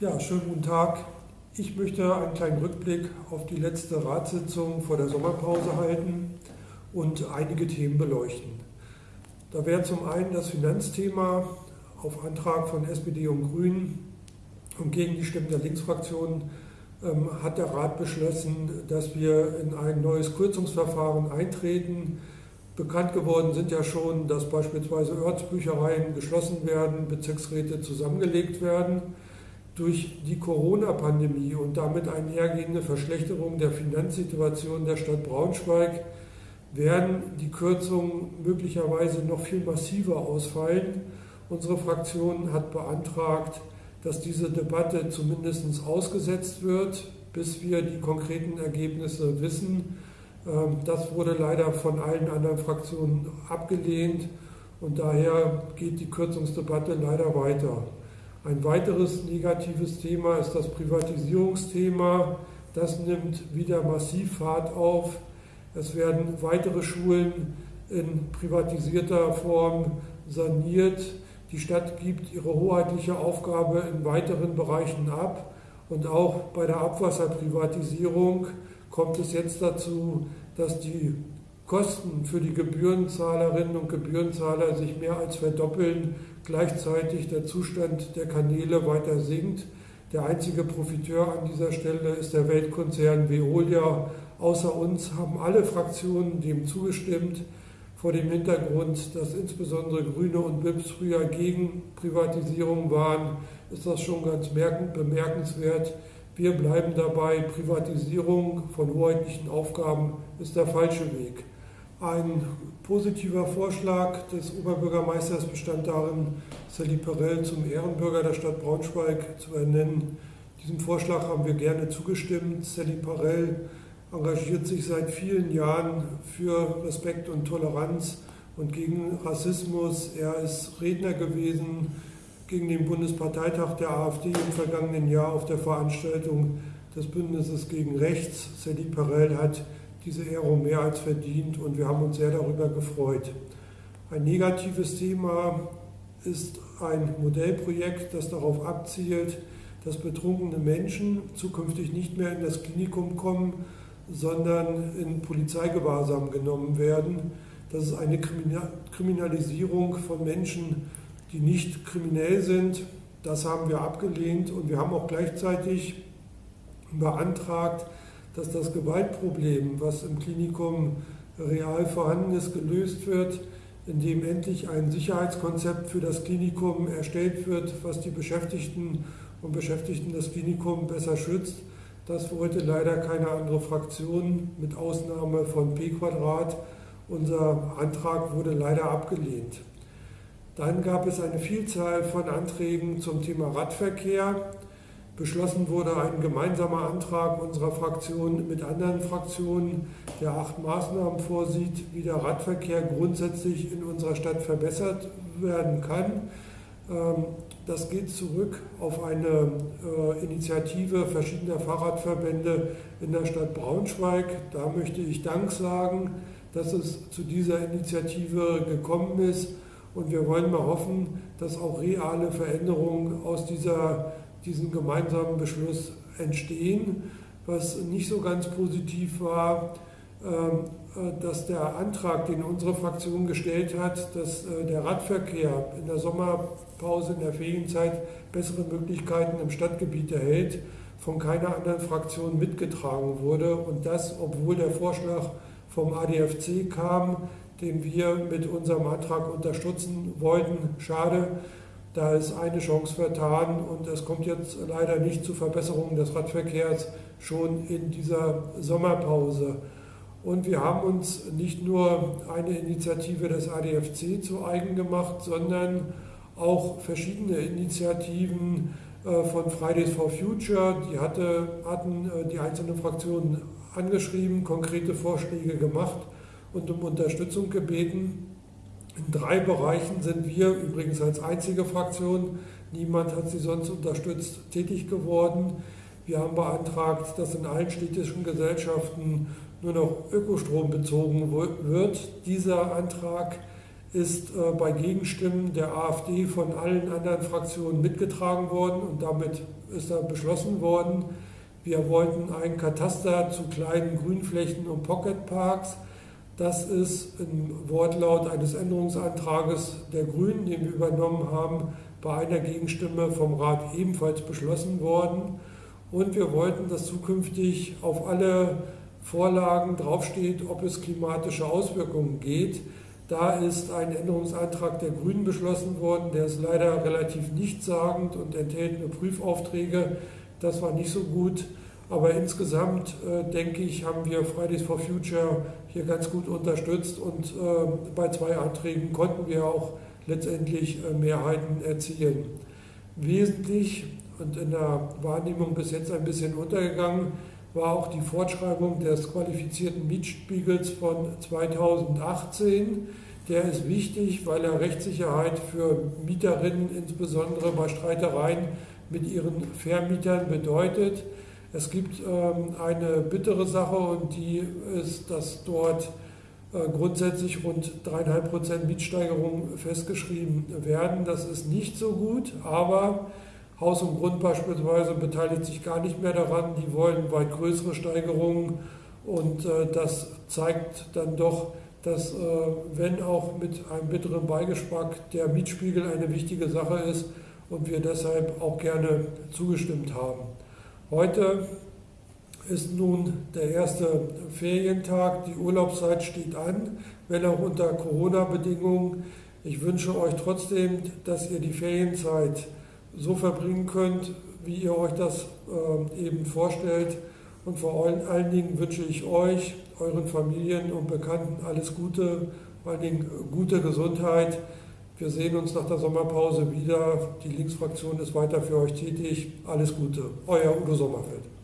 Ja, schönen guten Tag. Ich möchte einen kleinen Rückblick auf die letzte Ratssitzung vor der Sommerpause halten und einige Themen beleuchten. Da wäre zum einen das Finanzthema auf Antrag von SPD und Grünen und gegen die Stimmen der Linksfraktion ähm, hat der Rat beschlossen, dass wir in ein neues Kürzungsverfahren eintreten. Bekannt geworden sind ja schon, dass beispielsweise Ortsbüchereien geschlossen werden, Bezirksräte zusammengelegt werden durch die Corona-Pandemie und damit einhergehende Verschlechterung der Finanzsituation der Stadt Braunschweig werden die Kürzungen möglicherweise noch viel massiver ausfallen. Unsere Fraktion hat beantragt, dass diese Debatte zumindest ausgesetzt wird, bis wir die konkreten Ergebnisse wissen. Ähm, das wurde leider von allen anderen Fraktionen abgelehnt und daher geht die Kürzungsdebatte leider weiter. Ein weiteres negatives Thema ist das Privatisierungsthema. Das nimmt wieder massiv Fahrt auf. Es werden weitere Schulen in privatisierter Form saniert. Die Stadt gibt ihre hoheitliche Aufgabe in weiteren Bereichen ab. Und auch bei der Abwasserprivatisierung kommt es jetzt dazu, dass die Kosten für die Gebührenzahlerinnen und Gebührenzahler sich mehr als verdoppeln, gleichzeitig der Zustand der Kanäle weiter sinkt. Der einzige Profiteur an dieser Stelle ist der Weltkonzern Veolia. Außer uns haben alle Fraktionen dem zugestimmt, vor dem Hintergrund, dass insbesondere Grüne und BIPs früher gegen Privatisierung waren, ist das schon ganz bemerkenswert. Wir bleiben dabei, Privatisierung von hoheitlichen Aufgaben ist der falsche Weg. Ein positiver Vorschlag des Oberbürgermeisters bestand darin, Sally Perel zum Ehrenbürger der Stadt Braunschweig zu ernennen. Diesem Vorschlag haben wir gerne zugestimmt. Sally Perel engagiert sich seit vielen Jahren für Respekt und Toleranz und gegen Rassismus. Er ist Redner gewesen gegen den Bundesparteitag der AfD im vergangenen Jahr auf der Veranstaltung des Bündnisses gegen Rechts. Sally Perel hat diese Ehrung mehr als verdient und wir haben uns sehr darüber gefreut. Ein negatives Thema ist ein Modellprojekt, das darauf abzielt, dass betrunkene Menschen zukünftig nicht mehr in das Klinikum kommen, sondern in Polizeigewahrsam genommen werden. Das ist eine Kriminalisierung von Menschen, die nicht kriminell sind. Das haben wir abgelehnt und wir haben auch gleichzeitig beantragt, dass das Gewaltproblem, was im Klinikum real vorhanden ist, gelöst wird, indem endlich ein Sicherheitskonzept für das Klinikum erstellt wird, was die Beschäftigten und Beschäftigten des Klinikums besser schützt. Das wollte leider keine andere Fraktion, mit Ausnahme von P Quadrat. Unser Antrag wurde leider abgelehnt. Dann gab es eine Vielzahl von Anträgen zum Thema Radverkehr. Beschlossen wurde ein gemeinsamer Antrag unserer Fraktion mit anderen Fraktionen, der acht Maßnahmen vorsieht, wie der Radverkehr grundsätzlich in unserer Stadt verbessert werden kann. Ähm, das geht zurück auf eine äh, Initiative verschiedener Fahrradverbände in der Stadt Braunschweig. Da möchte ich Dank sagen, dass es zu dieser Initiative gekommen ist. Und wir wollen mal hoffen, dass auch reale Veränderungen aus dieser, diesem gemeinsamen Beschluss entstehen. Was nicht so ganz positiv war, ähm, äh, dass der Antrag, den unsere Fraktion gestellt hat, dass äh, der Radverkehr in der Sommerpause, in der Ferienzeit bessere Möglichkeiten im Stadtgebiet erhält, von keiner anderen Fraktion mitgetragen wurde. Und das, obwohl der Vorschlag vom ADFC kam, den wir mit unserem Antrag unterstützen wollten. Schade, da ist eine Chance vertan und es kommt jetzt leider nicht zu Verbesserungen des Radverkehrs schon in dieser Sommerpause. Und wir haben uns nicht nur eine Initiative des ADFC zu eigen gemacht, sondern auch verschiedene Initiativen äh, von Fridays for Future. Die hatte, hatten äh, die einzelnen Fraktionen angeschrieben, konkrete Vorschläge gemacht und um Unterstützung gebeten. In drei Bereichen sind wir übrigens als einzige Fraktion, niemand hat sie sonst unterstützt, tätig geworden. Wir haben beantragt, dass in allen städtischen Gesellschaften nur noch Ökostrom bezogen wird. Dieser Antrag ist äh, bei Gegenstimmen der AfD von allen anderen Fraktionen mitgetragen worden und damit ist da beschlossen worden. Wir wollten ein Kataster zu kleinen Grünflächen und Pocketparks. Das ist im Wortlaut eines Änderungsantrages der Grünen, den wir übernommen haben, bei einer Gegenstimme vom Rat ebenfalls beschlossen worden. Und wir wollten, dass zukünftig auf alle Vorlagen draufsteht, ob es klimatische Auswirkungen geht. Da ist ein Änderungsantrag der Grünen beschlossen worden, der ist leider relativ nichtssagend und enthält nur Prüfaufträge. Das war nicht so gut. Aber insgesamt äh, denke ich, haben wir Fridays for Future hier ganz gut unterstützt und äh, bei zwei Anträgen konnten wir auch letztendlich äh, Mehrheiten erzielen. Wesentlich und in der Wahrnehmung bis jetzt ein bisschen untergegangen war auch die Fortschreibung des qualifizierten Mietspiegels von 2018. Der ist wichtig, weil er Rechtssicherheit für Mieterinnen, insbesondere bei Streitereien mit ihren Vermietern, bedeutet. Es gibt ähm, eine bittere Sache und die ist, dass dort äh, grundsätzlich rund 3,5% Mietsteigerung festgeschrieben werden. Das ist nicht so gut, aber Haus und Grund beispielsweise beteiligt sich gar nicht mehr daran. Die wollen weit größere Steigerungen und äh, das zeigt dann doch, dass, äh, wenn auch mit einem bitteren Beigeschmack, der Mietspiegel eine wichtige Sache ist und wir deshalb auch gerne zugestimmt haben. Heute ist nun der erste Ferientag, die Urlaubszeit steht an, wenn auch unter Corona-Bedingungen. Ich wünsche euch trotzdem, dass ihr die Ferienzeit so verbringen könnt, wie ihr euch das äh, eben vorstellt. Und vor allen Dingen wünsche ich euch, euren Familien und Bekannten alles Gute, vor allen Dingen gute Gesundheit. Wir sehen uns nach der Sommerpause wieder. Die Linksfraktion ist weiter für euch tätig. Alles Gute. Euer Udo Sommerfeld.